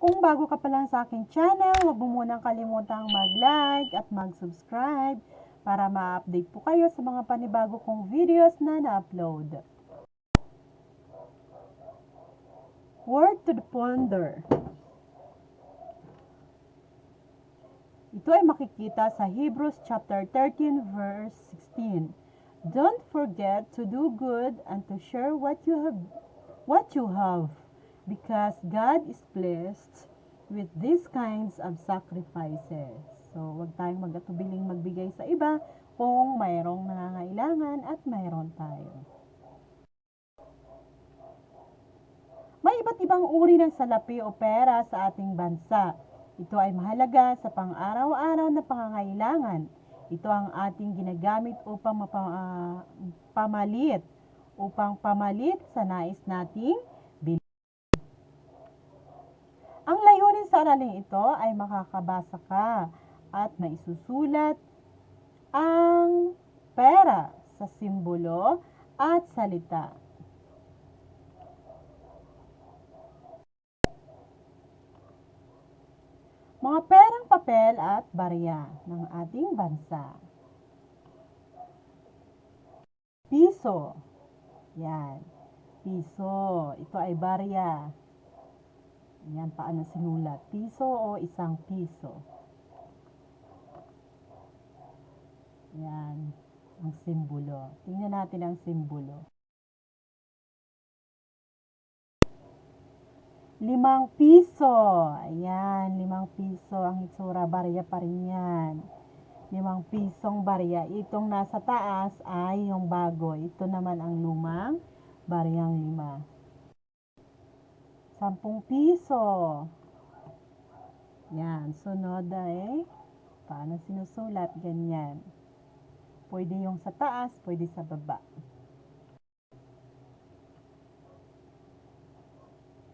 Kung bago ka pa lang sa aking channel, huwag mo munang kalimutang mag-like at mag-subscribe para ma-update po kayo sa mga panibago kong videos na na-upload. Word to the ponder. Ito ay makikita sa Hebrews chapter 13 verse 16. Don't forget to do good and to share what you have what you have because God is blessed with these kinds of sacrifices. So, wag tayong magatubiling magbigay sa iba kung mayroong nangangailangan at mayroon tayo. May iba't ibang uri ng salapi o pera sa ating bansa. Ito ay mahalaga sa pang-araw-araw na pangangailangan. Ito ang ating ginagamit upang mapa- upang pamalit sa nais nating sa ito ay makakabasa ka at maisusulat ang pera sa simbolo at salita. Mga perang papel at barya ng ating bansa. Piso. Yan. Piso. Ito ay barya. Yan, paano sinulat? Piso o isang piso. Yan. Ang simbolo. Tingnan natin ang simbolo. Limang piso. Ayan, limang piso ang itsura. Barya pa rin yan. Limang pisong barya. Itong nasa taas ay yung bago. Ito naman ang lumang baryang lima. Sampung piso. Yan, sunod ay paano sinusulat? Ganyan. Pwede yung sa taas, pwede sa baba.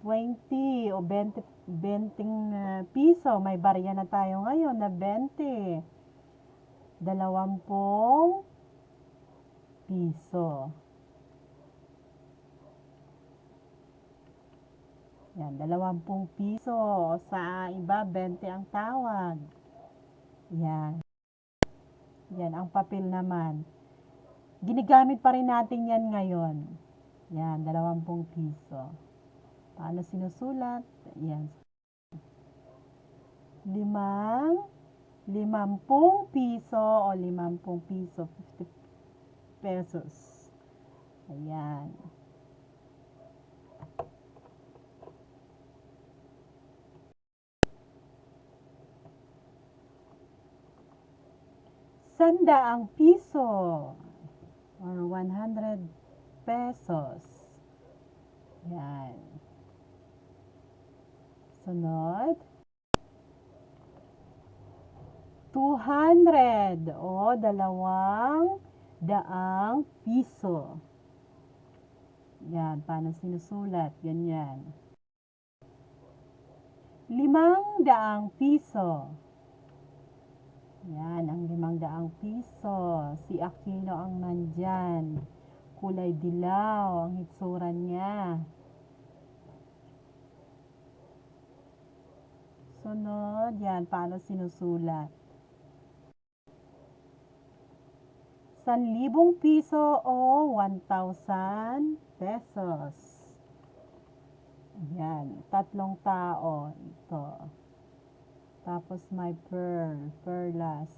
20 o 20, 20 ah, piso. May barya na tayo ngayon na 20. Dalawampung piso. Yan, dalawampung piso. Sa iba, 20 ang tawag. Yan. Yan, ang papel naman. Ginigamit pa rin natin yan ngayon. Yan, dalawampung piso. Paano sinusulat? Yan. Limang, limampung piso o limampung piso, 50 pesos. Ayan. Sandaang piso or 100 pesos. Yan. Sunod. 200 o dalawang daang piso. Yan, paano sinusulat? Ganyan. Limang daang piso. Yan, ang limang daang piso. Si Aquino ang nandyan. Kulay dilaw ang hitsura niya. Sunod, yan, paano sinusulat? Sanlibong piso o 1,000 pesos. Yan, tatlong tao. Ito. Tapos may pearl, perlas.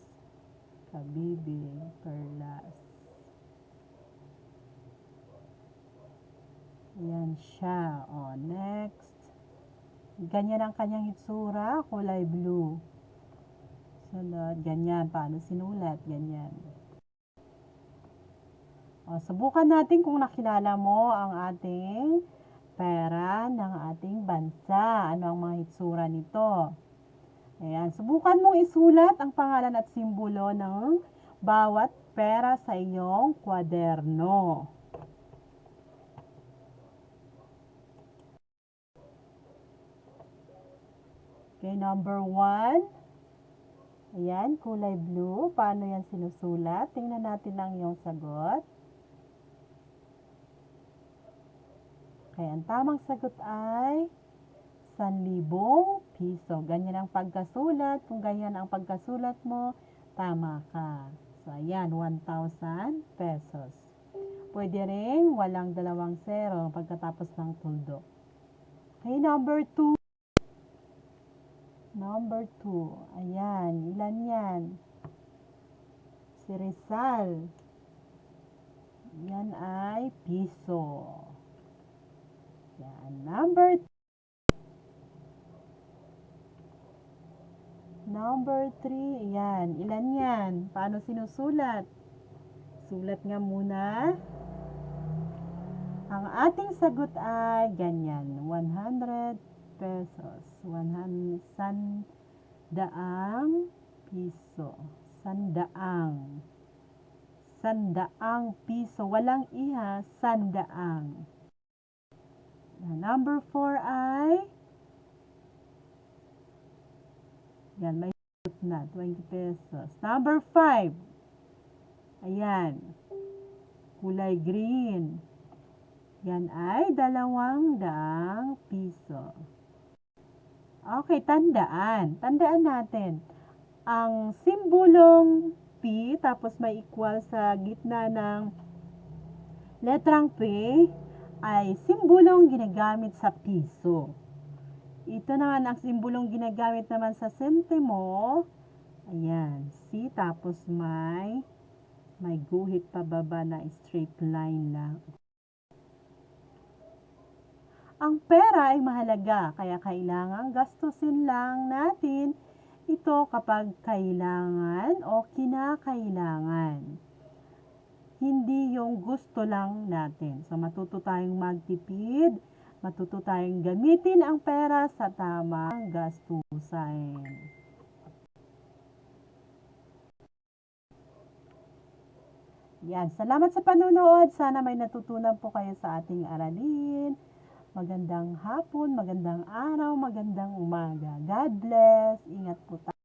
Kabibi, perlas. Yan siya. O, next. Ganyan ang kanyang itsura, kulay blue. Sunod, ganyan. Paano sinulat? Ganyan. O, subukan natin kung nakilala mo ang ating pera ng ating bansa. Ano ang mga itsura nito? Ayan, subukan mong isulat ang pangalan at simbolo ng bawat pera sa iyong kwaderno. Okay, number one. Ayan, kulay blue. Paano yan sinusulat? Tingnan natin ang iyong sagot. Okay, ang tamang sagot ay sanlibong piso. Ganyan ang pagkasulat. Kung ganyan ang pagkasulat mo, tama ka. So, ayan, 1,000 pesos. Pwede rin walang dalawang zero pagkatapos ng tuldok. Okay, number 2. Number 2. Ayan, ilan yan? Si Rizal. Yan ay piso. Yan, number Number 3, yan. Ilan yan? Paano sinusulat? Sulat nga muna. Ang ating sagot ay ganyan. 100 pesos. 100 sandaang piso. Sandaang. Sandaang piso. Walang iha, sandaang. Number 4 ay Yan, may sagot na. 20 pesos. Number 5. Ayan. Kulay green. Yan ay dalawang daang piso. Okay, tandaan. Tandaan natin. Ang simbolong P, tapos may equal sa gitna ng letrang P, ay simbolong ginagamit sa piso. Ito naman ang simbolong ginagamit naman sa sentimo. Ayan, C tapos may may guhit pababa na straight line lang. Ang pera ay mahalaga, kaya kailangan gastusin lang natin ito kapag kailangan o kinakailangan. Hindi yung gusto lang natin. So matuto tayong magtipid, matuto tayong gamitin ang pera sa tamang gastusin. Yan, salamat sa panonood. Sana may natutunan po kayo sa ating aralin. Magandang hapon, magandang araw, magandang umaga. God bless. Ingat po tayo.